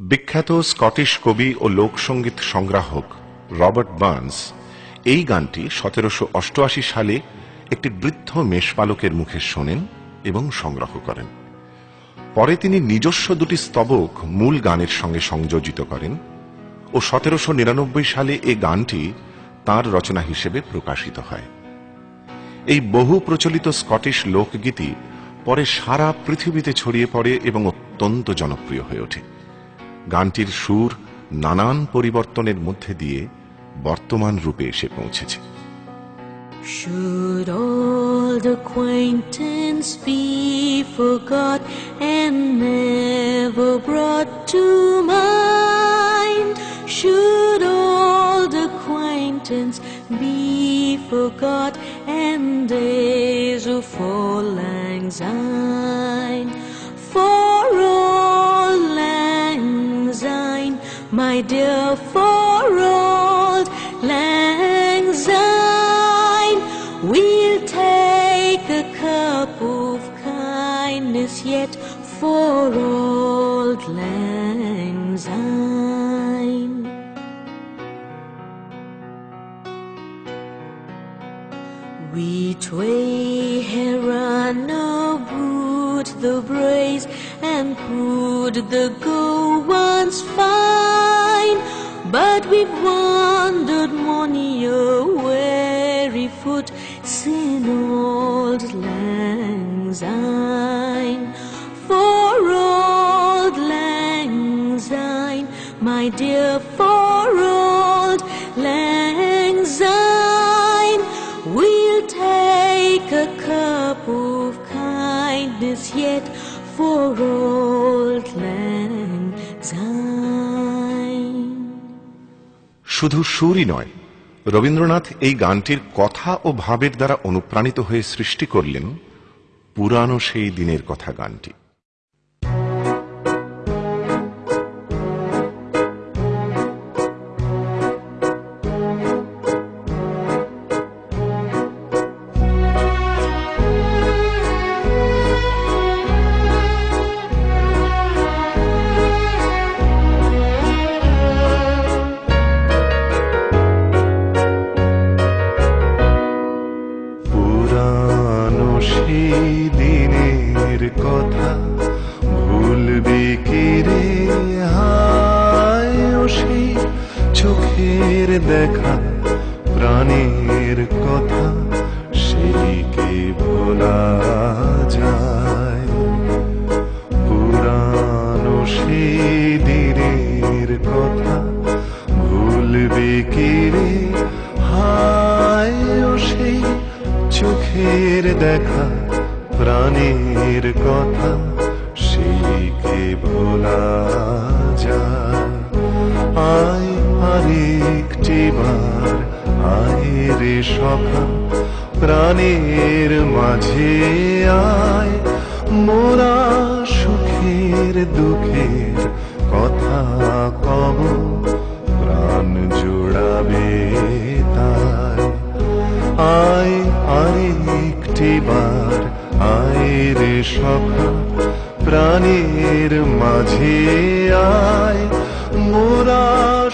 বিখ্যাত স্কটিশ কবি ও লোকসঙ্গীত সংগ্রাহক রবার্ট বার্নস এই গানটি সতেরোশো অষ্টআশি সালে একটি বৃদ্ধ মেষপালকের মুখে শোনেন এবং সংগ্রহ করেন। পরে তিনি নিজস্ব দুটি স্তবক মূল গানের সঙ্গে সংযোজিত করেন ও সতেরোশো নিরানব্বই সালে এই গানটি তার রচনা হিসেবে প্রকাশিত হয়। এই বহু প্রচলিত স্কটিশ লোকগীতি পরে সারা পৃথিবীতে ছড়িয়ে পড়ে এবং অত্যন্ত জনপ্রিয় হয়ে ওঠে। গানটির সুর নানান পরিবর্তনের মধ্যে দিয়ে বর্তমান রূপে এসে পৌঁছেছে Should old acquaintance be forgot and never brought to mind? Should old acquaintance be forgot and days of full lang syne? My dear, for old lang syne, we'll take a cup of kindness yet for old lang syne. We tway heron aboot the braes and put the go once but we've wandered many a weary foot sin old lang syne. For old lang syne, my dear, for old lang syne, we'll take a cup of kindness yet for old lang syne. শুধু সুরই নয়, রবীন্দ্রনাথ এই গানটির কথা ও ভাবের দ্বারা অনুপ্রাণিত হয়ে সৃষ্টি করলেন পুরানো সেই দিনের কথা গানটি। সেই দিনের কথা ভুলবি কি রে হায় সেই চোখের দেখা, প্রাণের কথা সেই কি ভোলা যায়? পুরানো সেই দিনের কথা ভুলবি কি রে দেখা প্রাণের কথা কে ভোলা যায়? আয় আরেকটি বার আয় রে সখা, প্রাণের মাঝে আয়। মোরা সুখের দুঃখের কথা কব, প্রাণ জোড়াবে তাই। আয় আরেকটি বার আয় রে সখা প্রাণের মাঝে আয়। মোরা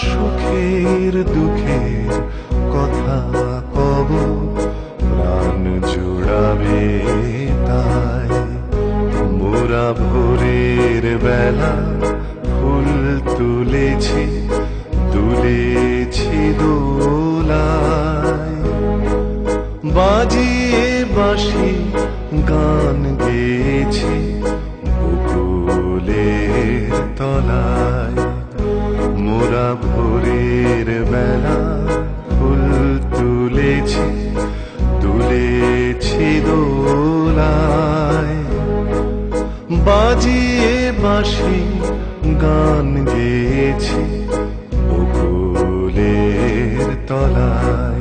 সুখের দুঃখের কথা কব, প্রাণ জোড়াবে তাই। মোরা ভোরের বেলা বাজিয়ে গান গেয়েছি বকুলের তলায়। মোরা ভোরের বেলা ফুল তুলেছি তুলেছি দোলায়। বাজিয়ে বাঁশি গান গেয়েছি বকুলের তলায়।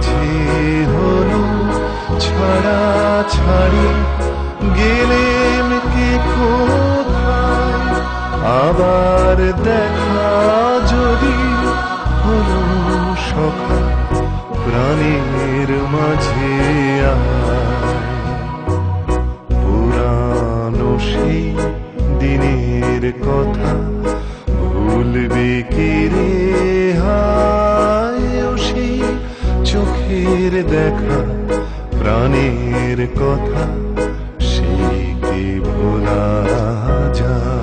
মাঝে হলো ছাড়া ছাড়ি গেলেম কে কোথায়? আবার দেখা যদি হলো সখা প্রাণের মাঝে পুরানো সেই দিনের কথা। চোখের দেখা প্রাণীর কথা সে কি ভোলা যায়?